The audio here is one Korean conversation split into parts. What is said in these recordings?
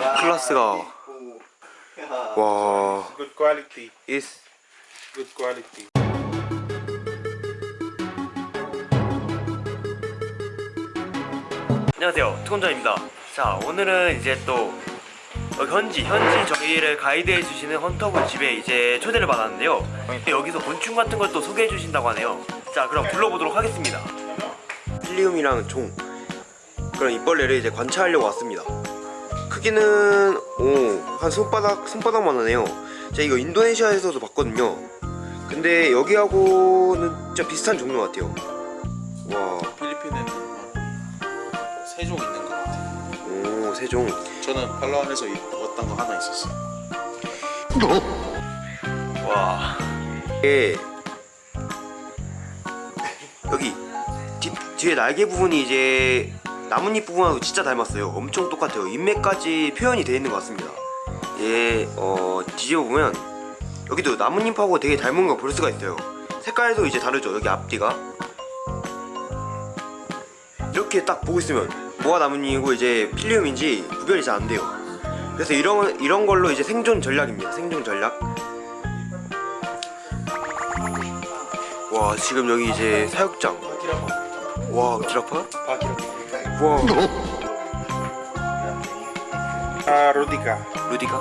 클라스가 와. Good quality. is Good quality. 안녕하세요. 투건전입니다. 자 오늘은 이제 또 어, 현지 현지 저희를 가이드해 주시는 헌터분 집에 이제 초대를 받았는데요. 여기서 곤충 같은 걸 또 소개해 주신다고 하네요. 자 그럼 불러보도록 하겠습니다. 필리움이랑 종 그런 입벌레를 이제 관찰하려고 왔습니다 크기는 오 한 손바닥 손바닥만 하네요. 제가 이거 인도네시아에서도 봤거든요. 근데 여기하고는 진짜 비슷한 종류 같아요. 와. 필리핀에는 세종 있는 것 같아요. 오 세종. 저는 팔라완에서 입- 왔던 거 하나 있었어요. 와. 이게 여기 뒤, 뒤에 날개 부분이 이제 나뭇잎 부분하고 진짜 닮았어요. 엄청 똑같아요. 인맥까지 표현이 되어 있는 것 같습니다. 얘 어, 뒤집어 보면 여기도 나뭇잎하고 되게 닮은 거 볼 수가 있어요. 색깔도 이제 다르죠. 여기 앞뒤가. 이렇게 딱 보고 있으면 뭐가 나뭇잎이고 이제 필리움인지 구별이 잘 안 돼요. 그래서 이런 이런 걸로 이제 생존 전략입니다. 생존 전략. 와 지금 여기 이제 사육장. 와 기라파? 와아 로디가. 루디가?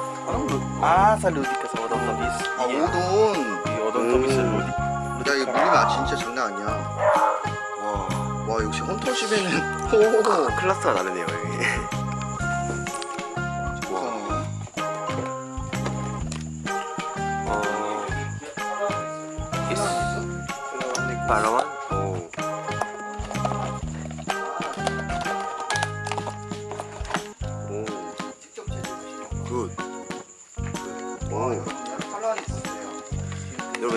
아 살루디가 오돈토비스. 아 오돈 이 오돈토비스 음. 로디. 야 이거 물리면 진짜 장난 아니야. 와 와 역시 헌터집에는. 오 클라스가 다르네요 여기. 와. 어... 예스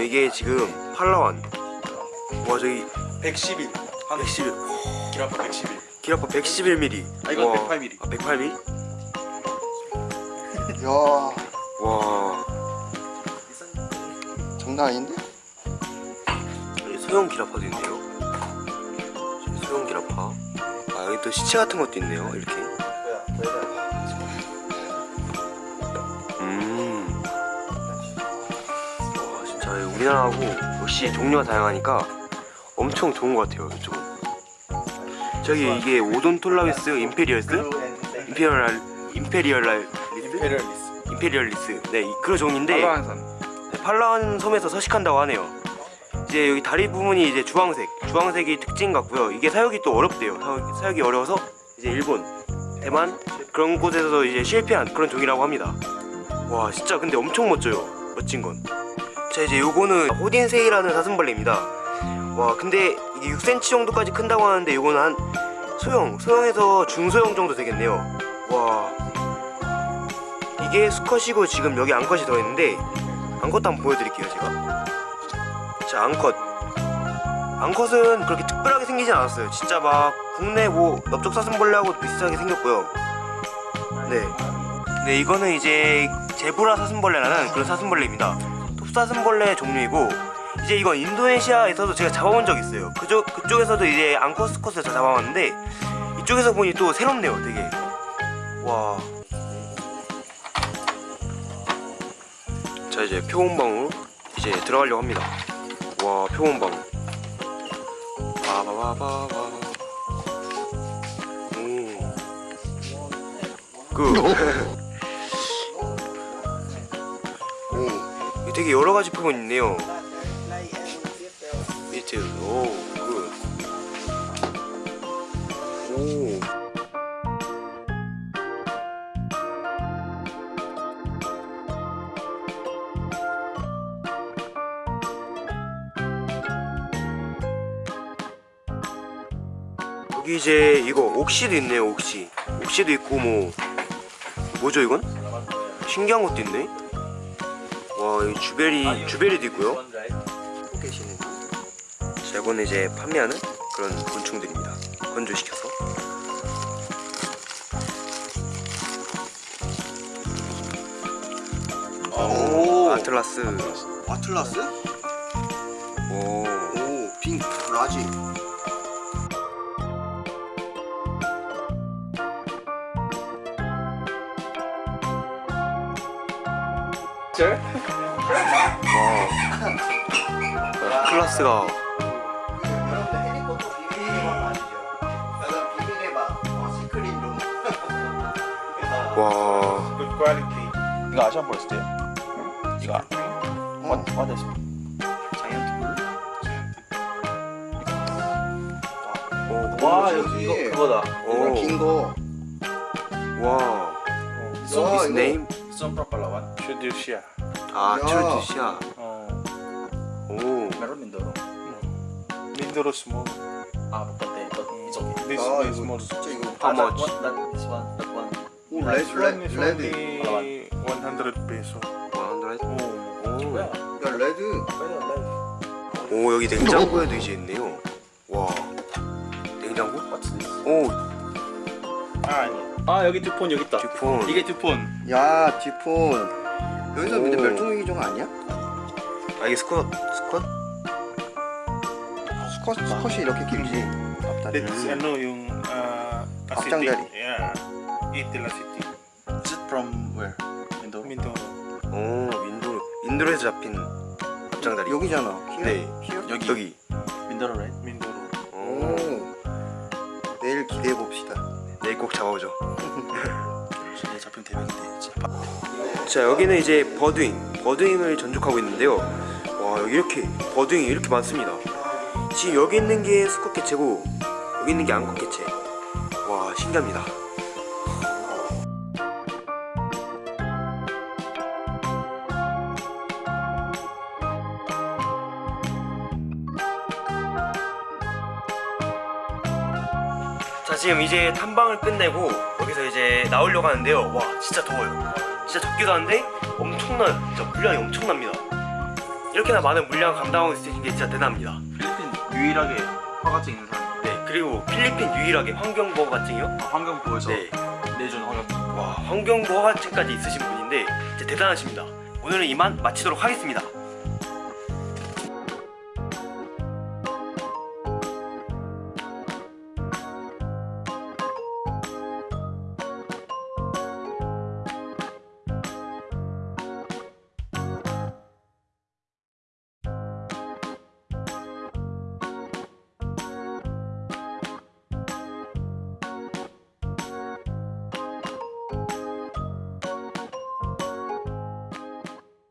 이게 지금 팔라완 와 저기 111. 111 기라파 111. 기라파 111mm 아, 이건 108mm. 아 108mm? 야와 장난 아닌데? 소형 기라파도 있네요 소형 기라파 아 여기 또 시체 같은 것도 있네요 이렇게 우리나라하고 역시 종류가 다양하니까 엄청 좋은 것 같아요 이쪽은 저기 이게 오돈 톨라베스 임페리얼스? imperial imperial imperialis. imperialis 네 이- 그런 종인데 팔라완산. 네, 팔라완 섬에서 서식한다고 하네요. 이제 여기 다리 부분이 이제 주황색, 주황색이 특징 같고요. 이게 사육이 또 어렵대요. 사육, 사육이 어려워서 이제 일본, 대만 그런 곳에서도 이제 실패한 그런 종이라고 합니다. 와 진짜 근데 엄청 멋져요. 멋진 건. 자 이제 요거는 호딘세이라는 사슴벌레입니다. 와 근데 이게 6cm 정도까지 큰다고 하는데 요거는 한 소형, 소형에서 중소형 정도 되겠네요. 와 이게 수컷이고 지금 여기 암컷이 들어있는데 암컷 한번 보여드릴게요 제가 자 암컷 암컷은 그렇게 특별하게 생기진 않았어요 진짜 막 국내 뭐 넓적 사슴벌레하고 비슷하게 생겼고요 네. 네 이거는 이제 제브라 사슴벌레라는 그런 사슴벌레입니다 톱사슴벌레 종류이고 이제 이건 인도네시아에서도 제가 잡아본 적 있어요. 그쪽, 그쪽에서도 이제 스컷을 다 잡아봤는데 이쪽에서 보니 또 새롭네요 되게. 와. 자 이제 표온방으로 이제 들어가려고 합니다. 와 표온방. 바바바바바. 오그 되게 여러 가지 표본 있네요. 밑에 오굿. 오 여기 이제 이거 옥시도 있네요 옥시. 옥시도 있고 뭐 뭐죠 이건? 신기한 것도 있네 와 여기 주베리 주베리도 있고요. 계시는 자 이거는 이제 판매하는 그런 곤충들입니다. 건조시켜서. 오! 아틀라스. 아틀라스? 오. 오 빙 라지 와 클라스가 와 Good quality. 이거 아시안 포레스트예요? 이거 what what is 와 여기 여기 이거 그거다. 오. 긴거 와 So his 이거- name Sombra Palawan. Judicia. 아 야. 트루디시아 Oh. 오 Meron Mindoro. Mindoro small. Ah, Pupunte. But it's okay. This 아 one is 이거 small. 진짜 이거 How Ah, that much? one- That, this one. That one. 오 레드 one is 레드 레드 only 100 peso. 100 Oh. Well, 야 레드 well, well. 오 여기 냉장고에도 이제 있네요 와 냉장고? What's this? 오 Ah, 아니. 아 여기 듀폰 여기 있다. 듀폰 이게 듀폰. 야 디폰 여기서 근데 오. 멸종위기 종 아니야? 아 이게 스쿼트 스쿼트? 수컷 수컷이 이렇게 길지 앞다리 That's yung uh, dari. Yeah. Acetic. Is it from where? Mindoro. Mindoro. 오 인도 인도에서 잡힌 앞장다리 여기잖아 히어? 네. 히어? 여기. 여기 Mindoro, right? Mindoro. 오오 내일 기대해 봅시다 내일 꼭 잡아오죠 얘 잡히면 대박인데. 진짜. 자 여기는 이제 버드윙 버드윙을 전족하고 있는데요. 와 여기 이렇게 버드윙이 이렇게 많습니다. 지금 여기 있는 게 수컷 개체고 여기 있는 게 암컷 개체. 와 신기합니다. 자 지금 이제 탐방을 끝내고 이제 나오려고 하는데요. 와 진짜 더워요. 진짜 덥기도 한데 엄청난 진짜 물량이 엄청납니다. 이렇게나 많은 물량 감당하고 있으신 게 진짜 대단합니다. 필리핀 유일하게 화가증 있는 사람. 네 그리고 필리핀 유일하게 환경보호가증이요? 아, 환경부에서 네. 내준 화가증. 와 환경보호가증까지 있으신 분인데 진짜 대단하십니다. 오늘은 이만 마치도록 하겠습니다